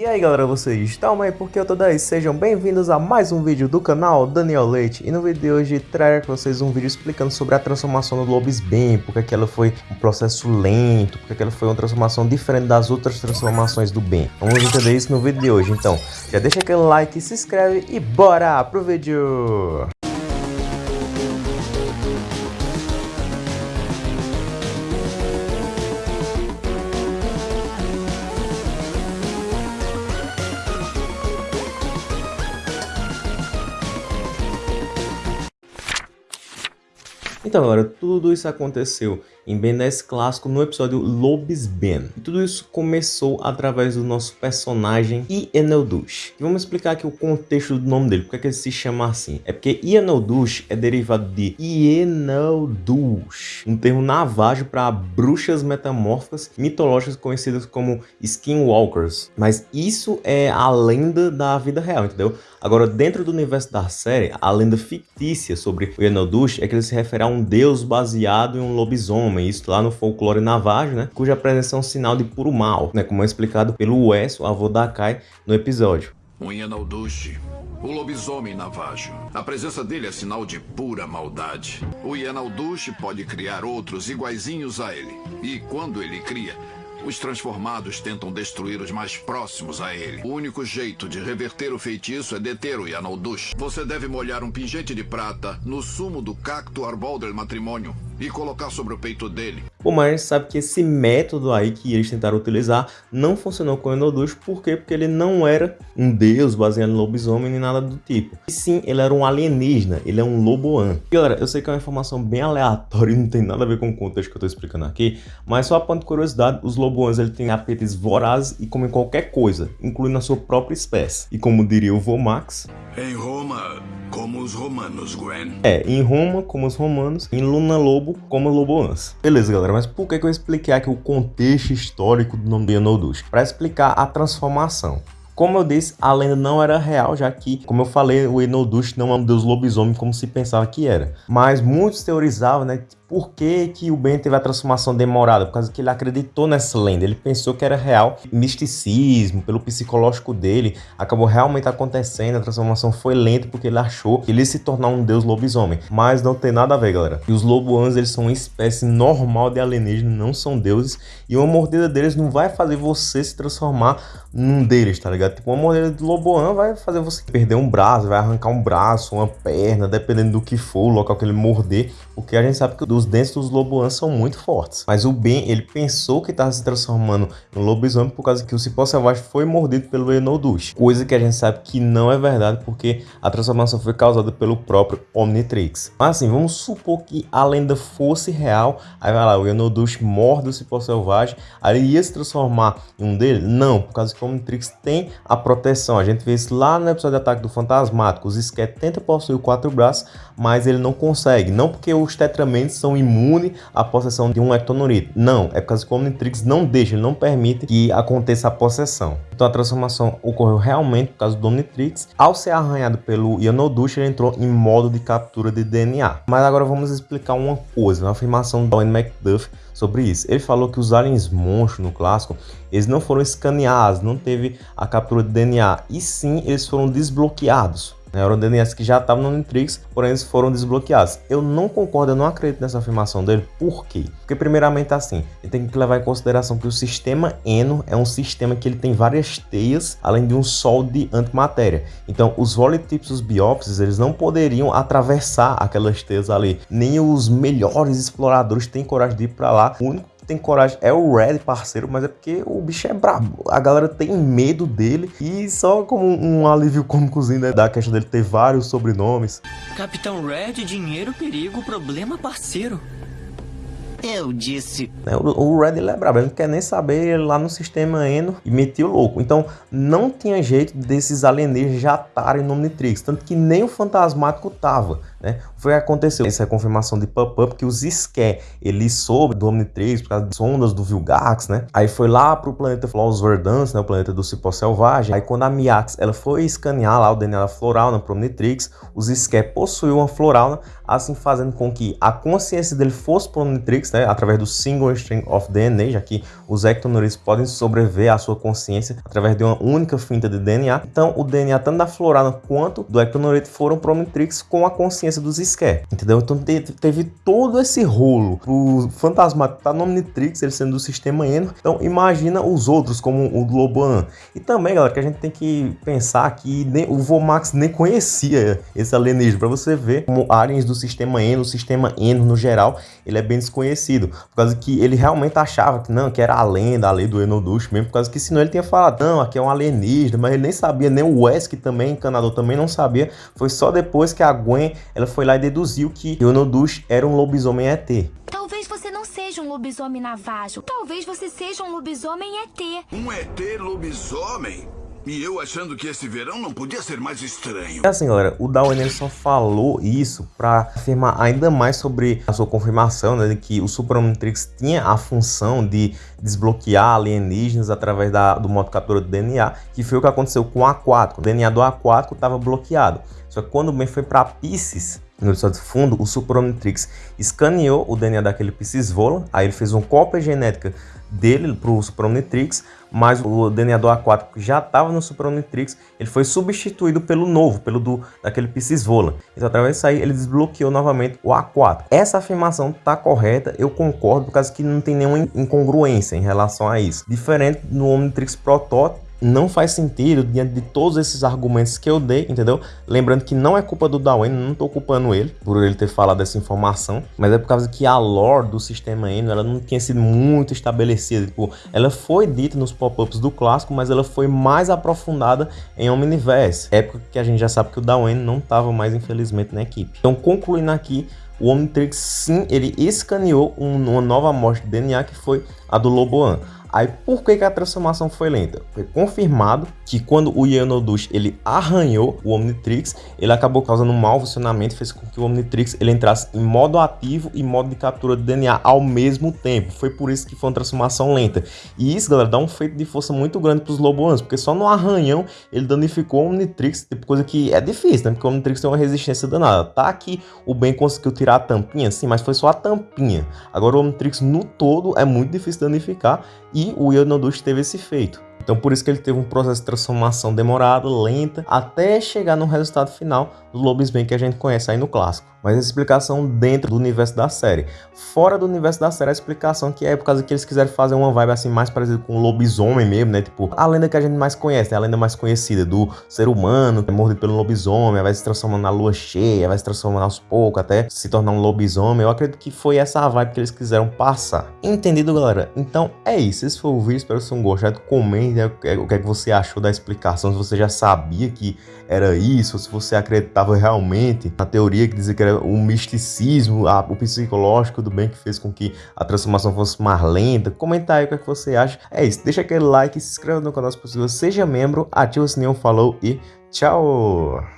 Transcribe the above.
E aí galera, vocês estão aí porque eu tô daí? Sejam bem-vindos a mais um vídeo do canal Daniel Leite E no vídeo de hoje trago com vocês um vídeo explicando sobre a transformação do Lobisbane Porque aquela foi um processo lento, porque aquela foi uma transformação diferente das outras transformações do Ben Vamos entender isso no vídeo de hoje, então já deixa aquele like, se inscreve e bora pro vídeo! Então galera, tudo isso aconteceu em Ben 10 clássico no episódio Lobisben. E tudo isso começou através do nosso personagem Ieneldush. E vamos explicar aqui o contexto do nome dele, porque é que ele se chama assim. É porque Ieneldush é derivado de Ieneldush, um termo navágio para bruxas metamórficas mitológicas conhecidas como Skinwalkers. Mas isso é a lenda da vida real, entendeu? Agora, dentro do universo da série, a lenda fictícia sobre Ieneldush é que ele se refere a um deus baseado em um lobisomem, isso lá no folclore navajo, né? Cuja presença é um sinal de puro mal, né? Como é explicado pelo Wes, o avô da Kai, no episódio. O Ieneldush, o lobisomem navajo. A presença dele é sinal de pura maldade. O Ieneldush pode criar outros iguaizinhos a ele. E quando ele cria, os transformados tentam destruir os mais próximos a ele. O único jeito de reverter o feitiço é deter o Yanaldush. Você deve molhar um pingente de prata no sumo do cacto arbol del matrimônio e colocar sobre o peito dele. A gente sabe que esse método aí que eles tentaram utilizar não funcionou com o Enodush, por quê? Porque ele não era um deus baseado em lobisomem nem nada do tipo. E sim, ele era um alienígena, ele é um loboan. Galera, eu sei que é uma informação bem aleatória e não tem nada a ver com o contexto que eu tô explicando aqui, mas só a ponto de curiosidade, os loboans ele têm apetes vorazes e comem qualquer coisa, incluindo a sua própria espécie. E como diria o Vomax... Em Roma, como os romanos, Gwen. É, em Roma, como os romanos, em Luna Lobo, como Loboans. Beleza, galera, mas por que, eu expliquei aqui o contexto histórico do nome de Enodush? Para explicar a transformação. Como eu disse, a lenda não era real, já que, como eu falei, o Enodush não é um deus lobisomem como se pensava que era. Mas muitos teorizavam, né, por que, que o Ben teve a transformação demorada? Por causa que ele acreditou nessa lenda, ele pensou que era real. Misticismo, pelo psicológico dele, acabou realmente acontecendo, a transformação foi lenta porque ele achou que ele ia se tornar um deus lobisomem. Mas não tem nada a ver, galera. E os loboans, eles são uma espécie normal de alienígena, não são deuses. E uma mordida deles não vai fazer você se transformar num deles, tá ligado? Tipo, uma mordida de loboan vai fazer você perder um braço, vai arrancar um braço, uma perna, dependendo do que for, o local que ele morder. Porque a gente sabe que os dentes dos loboans são muito fortes. Mas o Ben, ele pensou que estava se transformando em lobisomem por causa que o cipó selvagem foi mordido pelo Enodush. Coisa que a gente sabe que não é verdade porque a transformação foi causada pelo próprio Omnitrix. Mas assim, vamos supor que a lenda fosse real. Aí vai lá, o Enodush morde o cipó selvagem. Aí ele ia se transformar em um dele? Não, por causa que o Omnitrix tem a proteção. A gente vê isso lá no episódio de Ataque do Fantasmático. Os Skett tenta possuir quatro braços, mas ele não consegue. Não porque os Tetramentos são imunes à possessão de um Ectonurito. Não, é por causa que o Omnitrix não deixa, ele não permite que aconteça a possessão. Então a transformação ocorreu realmente por causa do Omnitrix. Ao ser arranhado pelo Yanodush, ele entrou em modo de captura de DNA. Mas agora vamos explicar uma coisa, uma afirmação do Owen McDuff sobre isso. Ele falou que os aliens monstros no clássico, eles não foram escaneados, não teve a captura de DNA, e sim eles foram desbloqueados. Né? Eram que já estavam no Omnitrix, porém eles foram desbloqueados. Eu não concordo, eu não acredito nessa afirmação dele. Por quê? Porque primeiramente assim, ele tem que levar em consideração que o sistema Eno é um sistema que ele tem várias teias, além de um sol de antimatéria. Então os volitips, os biópsios, eles não poderiam atravessar aquelas teias ali. Nem os melhores exploradores têm coragem de ir para lá. O único tem coragem é o Red, parceiro, mas é porque o bicho é brabo. A galera tem medo dele e só como um alívio cômicozinho né, da questão dele ter vários sobrenomes. Capitão Red, dinheiro, perigo, problema, parceiro. Eu disse. É, o, Red ele é brabo, ele não quer nem saber ele lá no sistema Eno e metia o louco. Então não tinha jeito desses alienígenas já estarem no Omnitrix, tanto que nem o Fantasmático tava. Né? Foi aconteceu essa confirmação de pop-up que os Ské, ele soube do Omnitrix por causa das ondas do Vilgax, né? Aí foi lá pro planeta Flaus Verdance, né? O planeta do Cipó Selvagem. Aí quando a Miax, ela foi escanear lá o DNA da Florauna pro Omnitrix, os Ské possuíam uma Florauna, assim fazendo com que a consciência dele fosse pro Omnitrix, né? Através do Single String of DNA, já que os Ectonauts podem sobreviver à sua consciência através de uma única finta de DNA. Então o DNA tanto da Florauna quanto do Ectonaut foram pro Omnitrix com a consciência dos Scare, entendeu? Então teve todo esse rolo pro fantasma tá no Omnitrix, ele sendo do sistema Eno. Então imagina os outros, como o Globan. E também, galera, que a gente tem que pensar que nem, o Vomax nem conhecia esse alienígena, para você ver como aliens do sistema Eno, o sistema Eno no geral, ele é bem desconhecido, por causa que ele realmente achava que não, que era a lenda, a lei do Enodush mesmo, por causa que senão ele tinha falado, não, aqui é um alienígena, mas ele nem sabia, nem o Wes, que também, encanador, também não sabia, foi só depois que a Gwen ela foi lá e deduziu que Yonodush era um lobisomem ET. Talvez você não seja um lobisomem navajo. Talvez você seja um lobisomem ET. Um ET lobisomem? E eu achando que esse verão não podia ser mais estranho. É assim, galera, o Darwin só falou isso para afirmar ainda mais sobre a sua confirmação, né, de que o Super Omnitrix tinha a função de desbloquear alienígenas através da, do modo captura do DNA, que foi o que aconteceu com o aquático. O DNA do aquático estava bloqueado. Só que quando o Ben foi para Pisces, no episódio fundo, o Super Omnitrix escaneou o DNA daquele Pisces Vola, aí ele fez uma cópia genética dele para o Super Omnitrix, mas o DNA do aquático que já estava no Super Omnitrix, ele foi substituído pelo novo, pelo do daquele Pisces Vola. Então através disso aí ele desbloqueou novamente o aquático. Essa afirmação está correta, eu concordo, por causa que não tem nenhuma incongruência em relação a isso. Diferente no Omnitrix protótipo, não faz sentido diante de todos esses argumentos que eu dei, entendeu? Lembrando que não é culpa do Darwin, não tô culpando ele por ele ter falado dessa informação, mas é por causa que a lore do sistema Eno, ela não tinha sido muito estabelecida, tipo, ela foi dita nos pop-ups do clássico, mas ela foi mais aprofundada em Omniverse, época que a gente já sabe que o Darwin não estava mais, infelizmente, na equipe. Então, concluindo aqui, o Omnitrix sim, ele escaneou uma nova amostra de DNA que foi a do Loboan. Aí por que, que a transformação foi lenta? Foi confirmado que quando o Yanodush ele arranhou o Omnitrix, ele acabou causando um mau funcionamento, fez com que o Omnitrix ele entrasse em modo ativo e modo de captura de DNA ao mesmo tempo. Foi por isso que foi uma transformação lenta. E isso, galera, dá um feito de força muito grande para os Loboans, porque só no arranhão ele danificou o Omnitrix, tipo coisa que é difícil, né? Porque o Omnitrix tem uma resistência danada. Tá que o Ben conseguiu tirar a tampinha, sim, mas foi só a tampinha. Agora o Omnitrix no todo é muito difícil danificar e o Yonodush teve esse efeito. Então por isso que ele teve um processo de transformação demorado, lenta, até chegar no resultado final do Lobisomem que a gente conhece aí no clássico. Mas a explicação dentro do universo da série. Fora do universo da série, a explicação que é por causa que eles quiseram fazer uma vibe assim mais parecida com o lobisomem mesmo, né? Tipo, a lenda que a gente mais conhece, né? a lenda mais conhecida do ser humano que é mordido pelo lobisomem, vai se transformando na lua cheia, vai se transformando aos poucos até se tornar um lobisomem. Eu acredito que foi essa vibe que eles quiseram passar. Entendido, galera? Então é isso. Esse foi o vídeo. Espero que vocês tenham gostado. Comente né? o que é que você achou da explicação. Se você já sabia que era isso, se você acreditava realmente na teoria que dizia que era o misticismo, a, o psicológico do bem que fez com que a transformação fosse mais lenta. Comenta aí o que, é que você acha. É isso, deixa aquele like, se inscreva no canal se possível, seja membro, ativa o sininho, falou e tchau!